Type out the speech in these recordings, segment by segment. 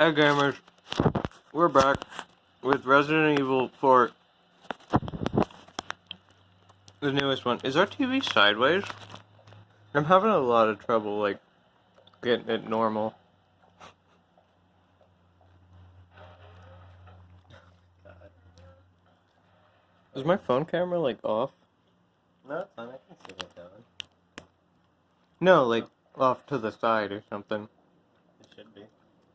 Hey gamers, we're back with Resident Evil 4, the newest one. Is our TV sideways? I'm having a lot of trouble, like, getting it normal. Is my phone camera, like, off? No, it's fine. I can see it going. No, like, off to the side or something. It should be.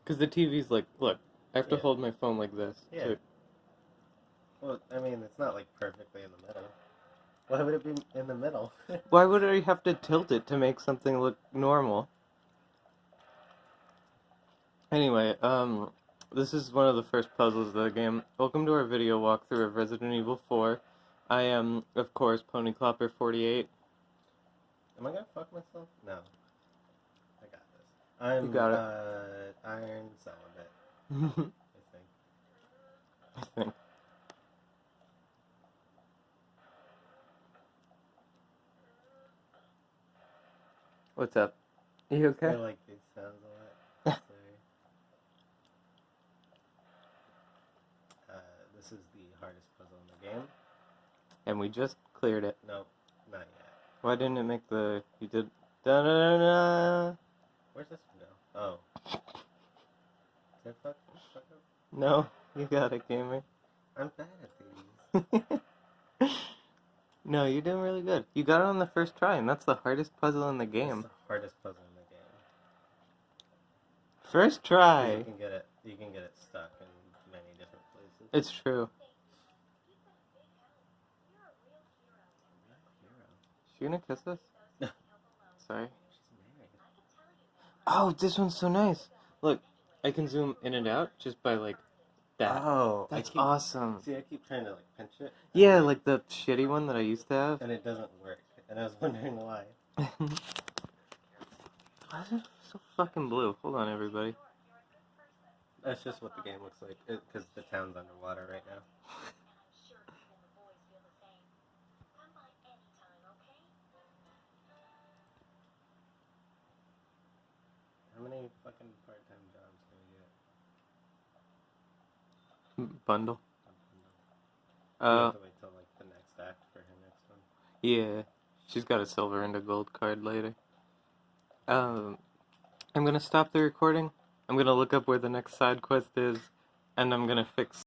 Because the TV's like, look, I have to Yeah. hold my phone like this. Yeah. too. Well, I mean, it's not like perfectly in the middle. Why would it be in the middle? Why would I have to tilt it to make something look normal? Anyway, um, this is one of the first puzzles of the game. Welcome to our video walkthrough of Resident Evil 4. I am, of course, PonyClopper48. Am I gonna fuck myself? No. I got this. I'm got it. uh iron celibate, I think. I think. What's up? You I okay? feel like these sounds a lot. Sorry. uh, this is the hardest puzzle in the game. And we just cleared it. Nope, not yet. Why didn't it make the... You did... Da da da da. Where's this one go? Oh. Did I fuck, fuck up? No, you got it, gamer. I'm bad at these. no, you're doing really good. You got it on the first try, and that's the hardest puzzle in the game. the hardest puzzle in the game. First try. You can get it. You can get it stuck in many different places. It's true. She gonna kiss us? No. Sorry. Oh, this one's so nice. Look, I can zoom in and out just by like that. Oh, That's keep, awesome. See, I keep trying to like pinch it. Yeah, like the shitty one that I used to have. and it doesn't work. And I was wondering why. Why is it so fucking blue? Hold on, everybody. That's just what the game looks like. Because the town's underwater right now. Bundle. I don't know. we Uh, wait till like the next act for her next one. yeah. She's got a silver and a gold card later. Um, I'm gonna stop the recording. I'm gonna look up where the next side quest is, and I'm gonna fix